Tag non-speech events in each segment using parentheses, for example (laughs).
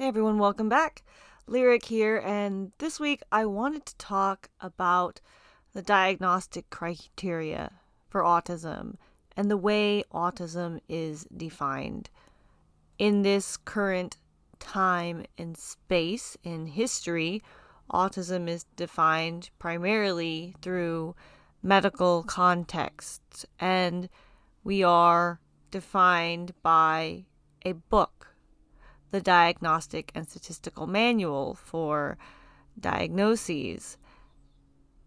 Hey everyone, welcome back. Lyric here, and this week I wanted to talk about the diagnostic criteria for autism and the way autism is defined. In this current time and space in history, autism is defined primarily through medical contexts, and we are defined by a book the Diagnostic and Statistical Manual for Diagnoses.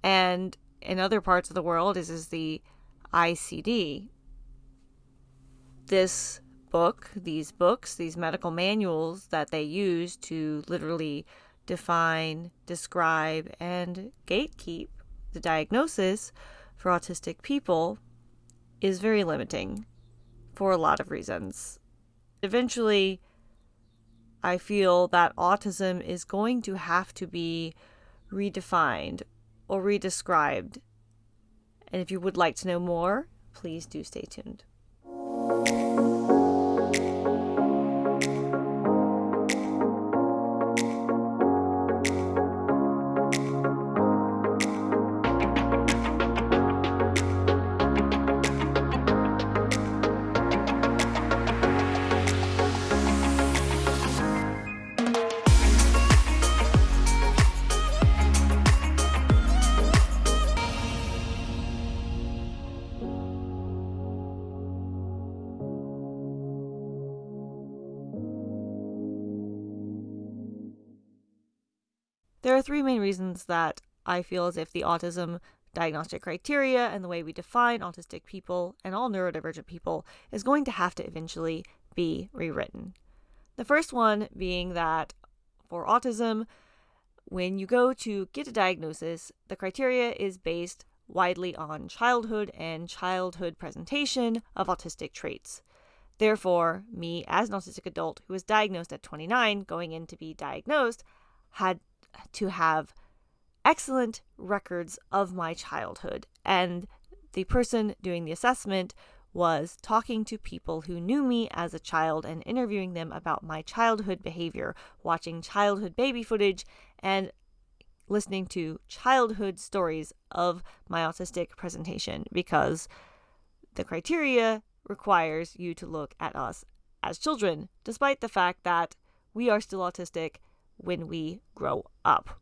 And in other parts of the world, this is the ICD. This book, these books, these medical manuals that they use to literally define, describe, and gatekeep the diagnosis for autistic people is very limiting for a lot of reasons. Eventually, I feel that autism is going to have to be redefined or redescribed. And if you would like to know more, please do stay tuned. There are three main reasons that I feel as if the autism diagnostic criteria and the way we define autistic people and all neurodivergent people is going to have to eventually be rewritten. The first one being that for autism, when you go to get a diagnosis, the criteria is based widely on childhood and childhood presentation of autistic traits. Therefore, me as an autistic adult who was diagnosed at 29 going in to be diagnosed had to have excellent records of my childhood. And the person doing the assessment was talking to people who knew me as a child and interviewing them about my childhood behavior, watching childhood baby footage, and listening to childhood stories of my autistic presentation because the criteria requires you to look at us as children, despite the fact that we are still autistic when we grow up.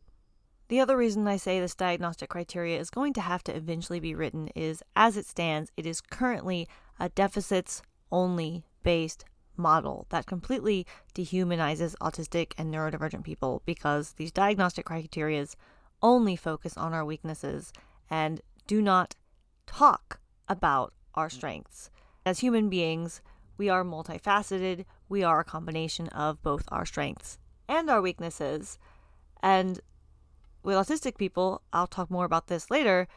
The other reason I say this diagnostic criteria is going to have to eventually be written is as it stands, it is currently a deficits only based model that completely dehumanizes autistic and neurodivergent people because these diagnostic criteria only focus on our weaknesses and do not talk about our strengths. As human beings, we are multifaceted. We are a combination of both our strengths and our weaknesses. And with autistic people, I'll talk more about this later,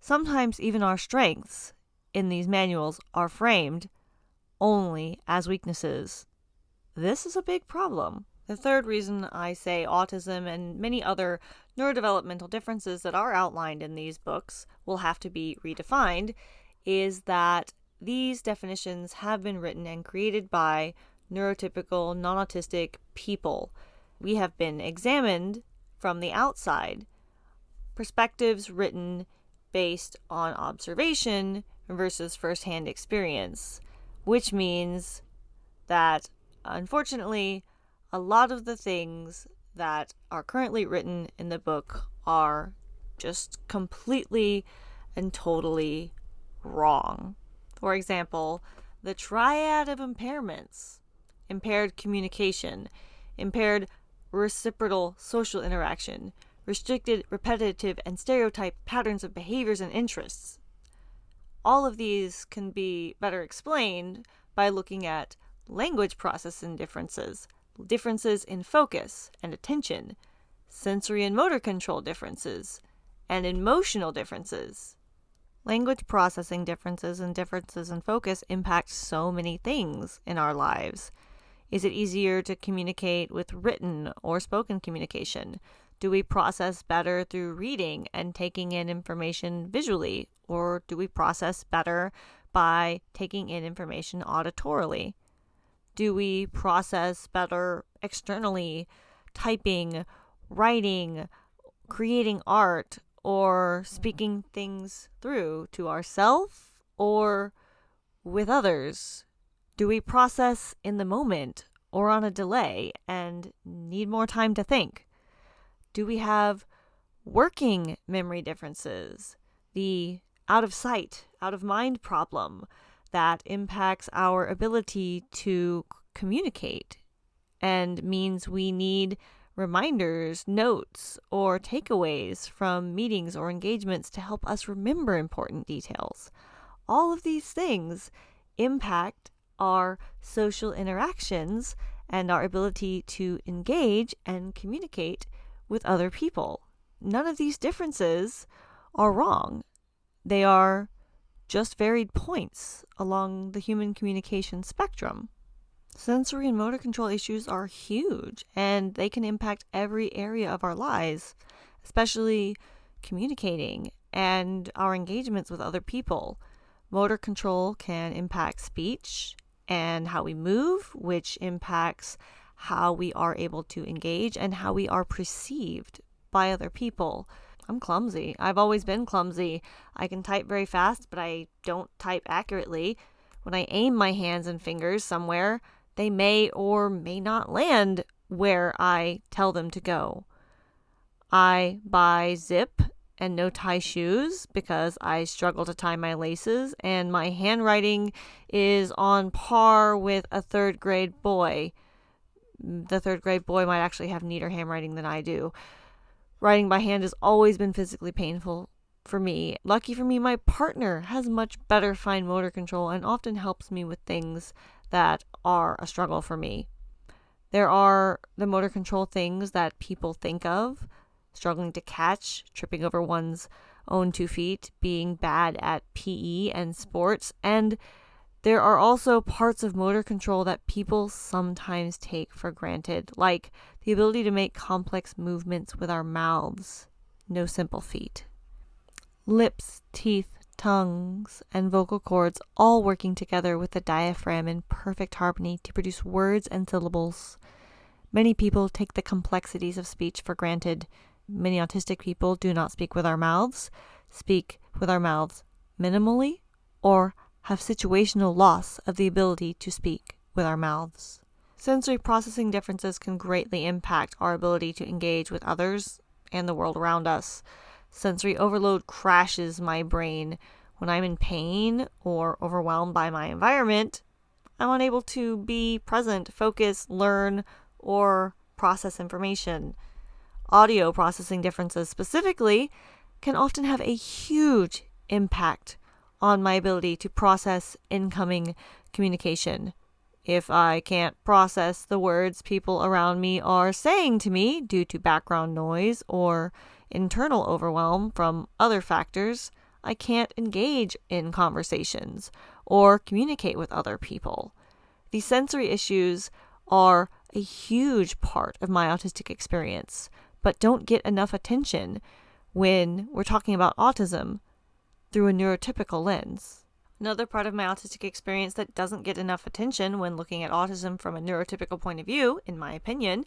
sometimes even our strengths in these manuals are framed only as weaknesses. This is a big problem. The third reason I say autism and many other neurodevelopmental differences that are outlined in these books will have to be redefined is that these definitions have been written and created by neurotypical non autistic people we have been examined from the outside. Perspectives written based on observation versus firsthand experience, which means that unfortunately, a lot of the things that are currently written in the book are just completely and totally wrong. For example, the triad of impairments impaired communication, impaired reciprocal social interaction, restricted, repetitive, and stereotyped patterns of behaviors and interests. All of these can be better explained by looking at language processing differences, differences in focus and attention, sensory and motor control differences, and emotional differences. Language processing differences and differences in focus impact so many things in our lives. Is it easier to communicate with written or spoken communication? Do we process better through reading and taking in information visually, or do we process better by taking in information auditorily? Do we process better externally typing, writing, creating art, or speaking things through to ourselves or with others? Do we process in the moment or on a delay and need more time to think? Do we have working memory differences? The out of sight, out of mind problem that impacts our ability to communicate and means we need reminders, notes, or takeaways from meetings or engagements to help us remember important details. All of these things impact our social interactions and our ability to engage and communicate with other people. None of these differences are wrong. They are just varied points along the human communication spectrum. Sensory and motor control issues are huge and they can impact every area of our lives, especially communicating and our engagements with other people. Motor control can impact speech and how we move, which impacts how we are able to engage and how we are perceived by other people. I'm clumsy. I've always been clumsy. I can type very fast, but I don't type accurately. When I aim my hands and fingers somewhere, they may or may not land where I tell them to go. I buy zip and no tie shoes because I struggle to tie my laces, and my handwriting is on par with a third grade boy. The third grade boy might actually have neater handwriting than I do. Writing by hand has always been physically painful for me. Lucky for me, my partner has much better fine motor control and often helps me with things that are a struggle for me. There are the motor control things that people think of struggling to catch, tripping over one's own two feet, being bad at PE and sports, and there are also parts of motor control that people sometimes take for granted, like the ability to make complex movements with our mouths. No simple feat. Lips, teeth, tongues, and vocal cords all working together with the diaphragm in perfect harmony to produce words and syllables. Many people take the complexities of speech for granted. Many autistic people do not speak with our mouths, speak with our mouths minimally, or have situational loss of the ability to speak with our mouths. Sensory processing differences can greatly impact our ability to engage with others and the world around us. Sensory overload crashes my brain. When I'm in pain or overwhelmed by my environment, I'm unable to be present, focus, learn, or process information. Audio processing differences specifically can often have a huge impact on my ability to process incoming communication. If I can't process the words people around me are saying to me due to background noise or internal overwhelm from other factors, I can't engage in conversations or communicate with other people. These sensory issues are a huge part of my autistic experience, but don't get enough attention when we're talking about autism through a neurotypical lens. Another part of my autistic experience that doesn't get enough attention when looking at autism from a neurotypical point of view, in my opinion,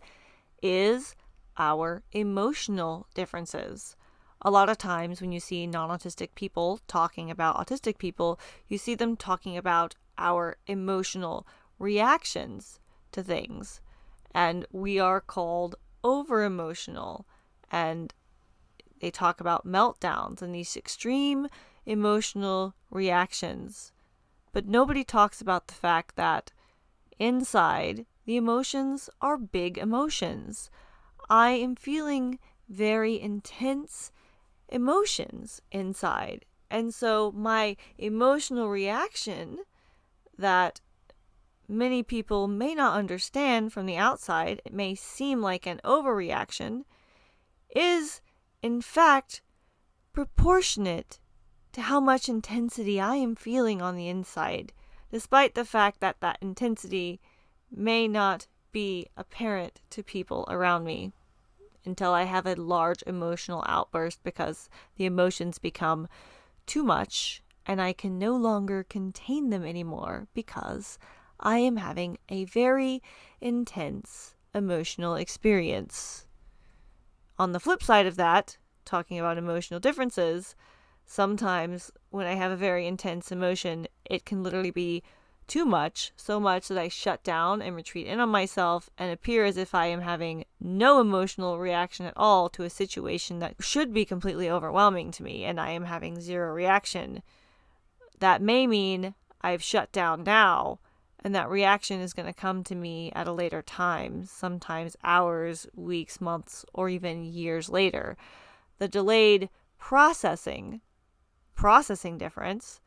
is our emotional differences. A lot of times, when you see non autistic people talking about autistic people, you see them talking about our emotional reactions to things. And we are called over emotional. And they talk about meltdowns and these extreme emotional reactions. But nobody talks about the fact that inside, the emotions are big emotions. I am feeling very intense emotions inside. And so my emotional reaction that many people may not understand from the outside, it may seem like an overreaction, is in fact proportionate to how much intensity I am feeling on the inside, despite the fact that that intensity may not be apparent to people around me until I have a large emotional outburst because the emotions become too much and I can no longer contain them anymore because I am having a very intense emotional experience. On the flip side of that, talking about emotional differences, sometimes when I have a very intense emotion, it can literally be too much, so much that I shut down and retreat in on myself and appear as if I am having no emotional reaction at all to a situation that should be completely overwhelming to me, and I am having zero reaction. That may mean I've shut down now, and that reaction is going to come to me at a later time, sometimes hours, weeks, months, or even years later. The delayed processing, processing difference,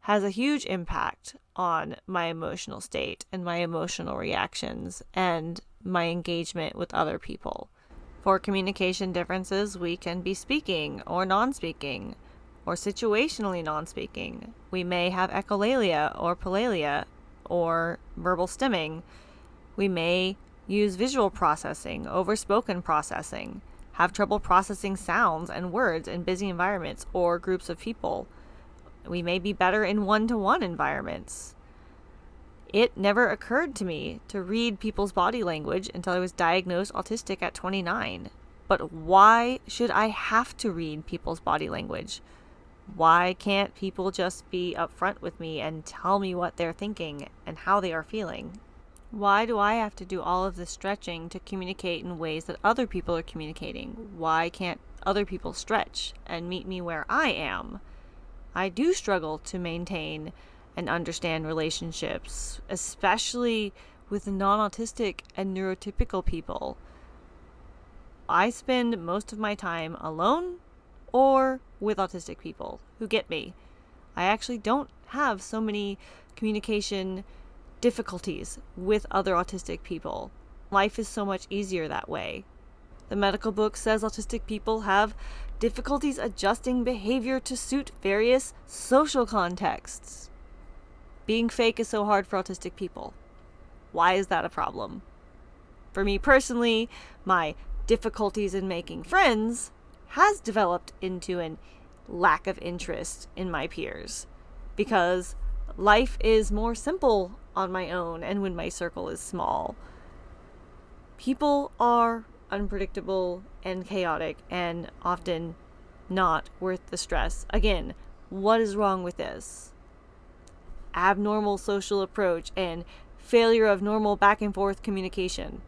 has a huge impact on my emotional state and my emotional reactions and my engagement with other people. For communication differences, we can be speaking or non speaking or situationally non speaking. We may have echolalia or palilalia or verbal stimming. We may use visual processing over spoken processing, have trouble processing sounds and words in busy environments or groups of people we may be better in one to one environments. It never occurred to me to read people's body language until I was diagnosed autistic at 29. But why should I have to read people's body language? Why can't people just be upfront with me and tell me what they're thinking and how they are feeling? Why do I have to do all of this stretching to communicate in ways that other people are communicating? Why can't other people stretch and meet me where I am? I do struggle to maintain and understand relationships, especially with non autistic and neurotypical people. I spend most of my time alone or with autistic people who get me. I actually don't have so many communication difficulties with other autistic people. Life is so much easier that way. The medical book says autistic people have difficulties adjusting behavior to suit various social contexts. Being fake is so hard for autistic people. Why is that a problem? For me personally, my difficulties in making friends has developed into an lack of interest in my peers because life is more simple on my own and when my circle is small. People are unpredictable and chaotic and often not worth the stress. Again, what is wrong with this? Abnormal social approach and failure of normal back and forth communication.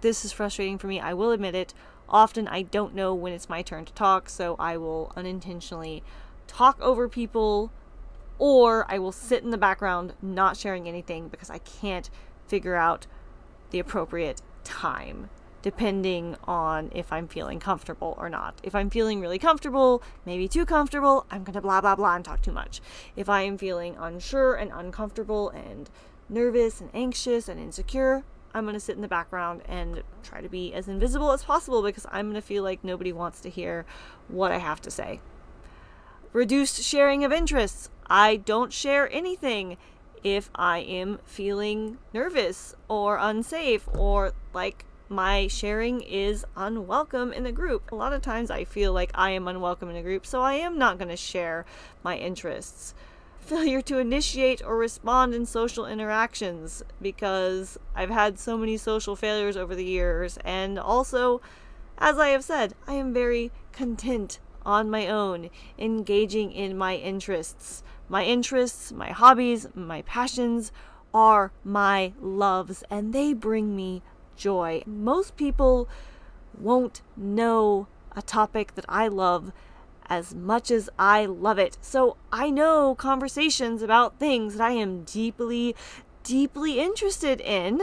This is frustrating for me, I will admit it. Often I don't know when it's my turn to talk, so I will unintentionally talk over people or I will sit in the background not sharing anything because I can't figure out the appropriate time depending on if I'm feeling comfortable or not. If I'm feeling really comfortable, maybe too comfortable, I'm going to blah, blah, blah and talk too much. If I am feeling unsure and uncomfortable and nervous and anxious and insecure, I'm going to sit in the background and try to be as invisible as possible because I'm going to feel like nobody wants to hear what I have to say. Reduced sharing of interests. I don't share anything if I am feeling nervous or unsafe or like my sharing is unwelcome in the group. A lot of times I feel like I am unwelcome in a group, so I am not going to share my interests. Failure to initiate or respond in social interactions because I've had so many social failures over the years, and also, as I have said, I am very content on my own, engaging in my interests. My interests, my hobbies, my passions are my loves, and they bring me joy. Most people won't know a topic that I love as much as I love it. So I know conversations about things that I am deeply, deeply interested in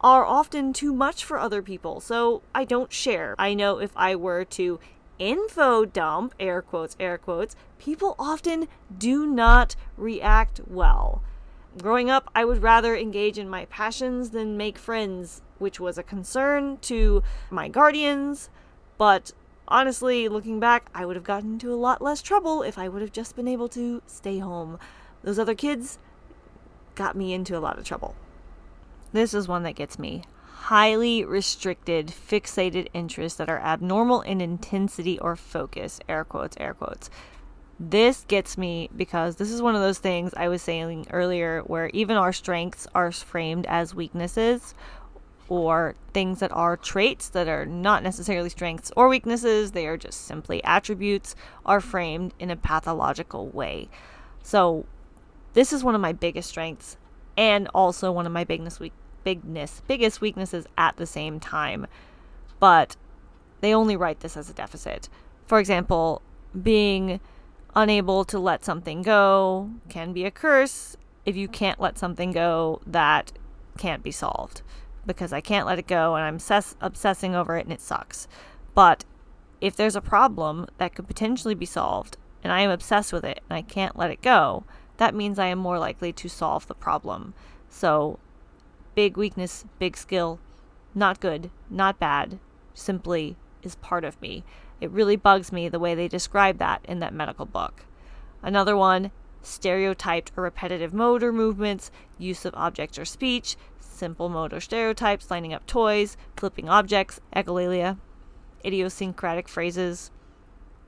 are often too much for other people. So I don't share. I know if I were to info dump, air quotes, air quotes, people often do not react well. Growing up, I would rather engage in my passions than make friends, which was a concern to my guardians. But honestly, looking back, I would have gotten into a lot less trouble if I would have just been able to stay home. Those other kids got me into a lot of trouble. This is one that gets me. Highly restricted, fixated interests that are abnormal in intensity or focus. Air quotes, air quotes. This gets me because this is one of those things I was saying earlier where even our strengths are framed as weaknesses or things that are traits that are not necessarily strengths or weaknesses, they are just simply attributes, are framed in a pathological way. So, this is one of my biggest strengths and also one of my bigness weak bigness biggest weaknesses at the same time. But they only write this as a deficit. For example, being unable to let something go can be a curse if you can't let something go that can't be solved because I can't let it go and I'm obsess- obsessing over it and it sucks. But if there's a problem that could potentially be solved and I am obsessed with it and I can't let it go, that means I am more likely to solve the problem. So, big weakness, big skill, not good, not bad, simply is part of me. It really bugs me the way they describe that in that medical book. Another one, stereotyped or repetitive motor movements, use of objects or speech, simple motor stereotypes, lining up toys, flipping objects, echolalia, idiosyncratic phrases.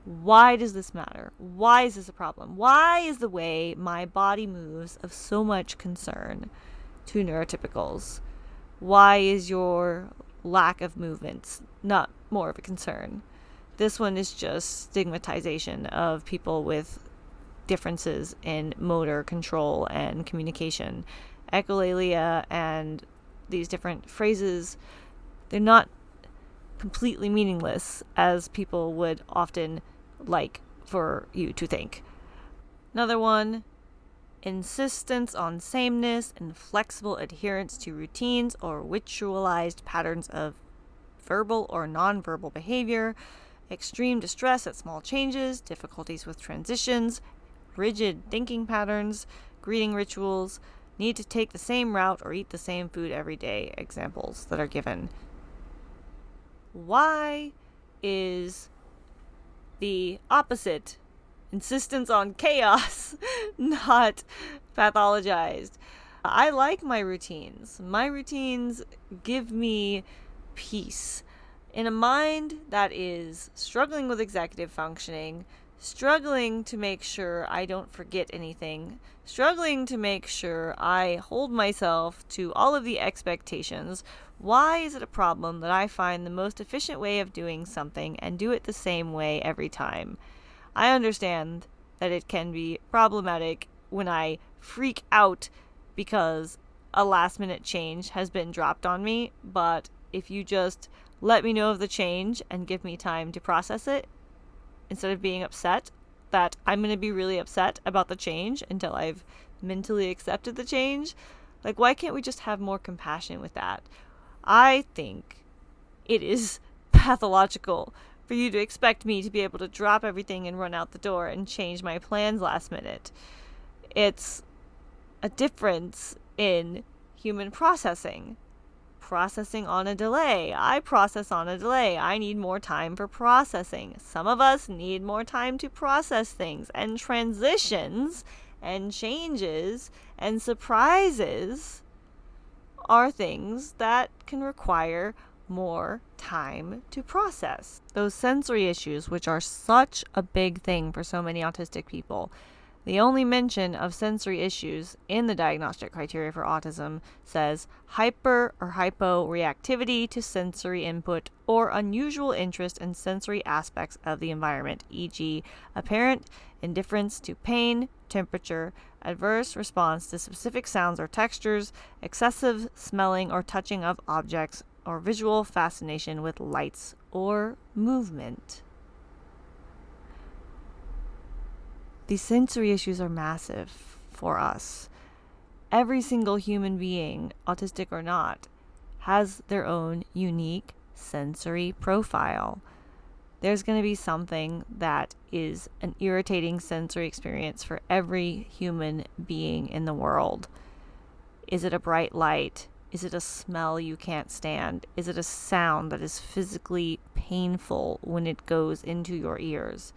Why does this matter? Why is this a problem? Why is the way my body moves of so much concern to neurotypicals? Why is your lack of movements not more of a concern? This one is just stigmatization of people with differences in motor control and communication. Echolalia and these different phrases, they're not completely meaningless as people would often like for you to think. Another one insistence on sameness and flexible adherence to routines or ritualized patterns of verbal or nonverbal behavior, extreme distress at small changes, difficulties with transitions, rigid thinking patterns, greeting rituals, need to take the same route or eat the same food every day, examples that are given. Why is the opposite insistence on chaos (laughs) not pathologized? I like my routines. My routines give me peace in a mind that is struggling with executive functioning, struggling to make sure I don't forget anything, struggling to make sure I hold myself to all of the expectations, why is it a problem that I find the most efficient way of doing something and do it the same way every time? I understand that it can be problematic when I freak out because a last minute change has been dropped on me, but if you just let me know of the change and give me time to process it instead of being upset that I'm going to be really upset about the change until I've mentally accepted the change. Like, why can't we just have more compassion with that? I think it is (laughs) pathological for you to expect me to be able to drop everything and run out the door and change my plans last minute. It's a difference in human processing processing on a delay. I process on a delay. I need more time for processing. Some of us need more time to process things and transitions and changes and surprises are things that can require more time to process. Those sensory issues, which are such a big thing for so many autistic people, the only mention of sensory issues in the diagnostic criteria for autism says hyper or hyporeactivity to sensory input or unusual interest in sensory aspects of the environment, e.g., apparent indifference to pain, temperature, adverse response to specific sounds or textures, excessive smelling or touching of objects, or visual fascination with lights or movement. These sensory issues are massive for us. Every single human being, autistic or not, has their own unique sensory profile. There's going to be something that is an irritating sensory experience for every human being in the world. Is it a bright light? Is it a smell you can't stand? Is it a sound that is physically painful when it goes into your ears?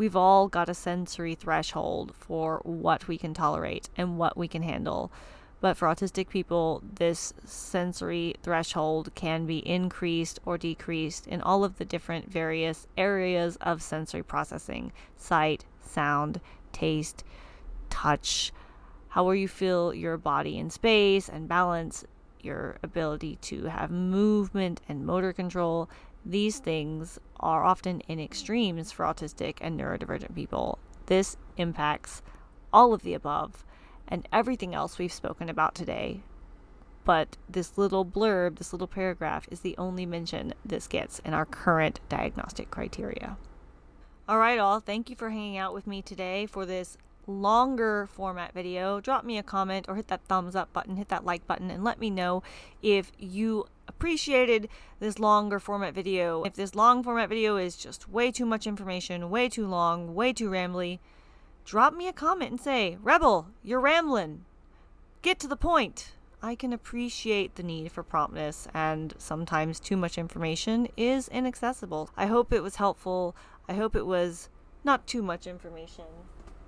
We've all got a sensory threshold for what we can tolerate and what we can handle. But for autistic people, this sensory threshold can be increased or decreased in all of the different various areas of sensory processing sight, sound, taste, touch, how you feel your body in space and balance, your ability to have movement and motor control. These things are often in extremes for autistic and neurodivergent people. This impacts all of the above and everything else we've spoken about today. But this little blurb, this little paragraph, is the only mention this gets in our current diagnostic criteria. All right, all, thank you for hanging out with me today for this longer format video, drop me a comment or hit that thumbs up button, hit that like button, and let me know if you appreciated this longer format video. If this long format video is just way too much information, way too long, way too rambly, drop me a comment and say, Rebel, you're rambling. Get to the point. I can appreciate the need for promptness, and sometimes too much information is inaccessible. I hope it was helpful. I hope it was not too much information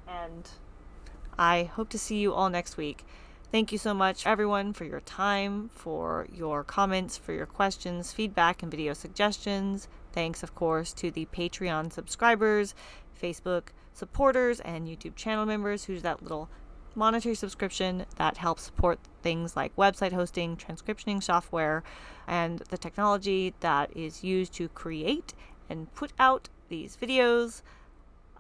and I hope to see you all next week. Thank you so much, everyone, for your time, for your comments, for your questions, feedback, and video suggestions. Thanks, of course, to the Patreon subscribers, Facebook supporters, and YouTube channel members who's that little monetary subscription that helps support things like website hosting, transcriptioning software, and the technology that is used to create and put out these videos.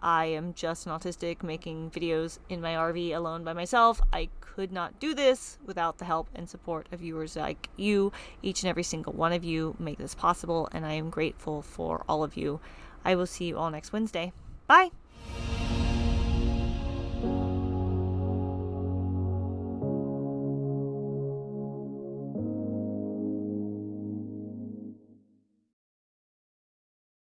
I am just an autistic making videos in my RV alone by myself. I could not do this without the help and support of viewers like you. Each and every single one of you make this possible, and I am grateful for all of you. I will see you all next Wednesday. Bye!